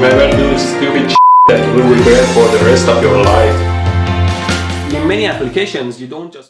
never do stupid shit that you will regret for the rest of your life. In many applications, you don't just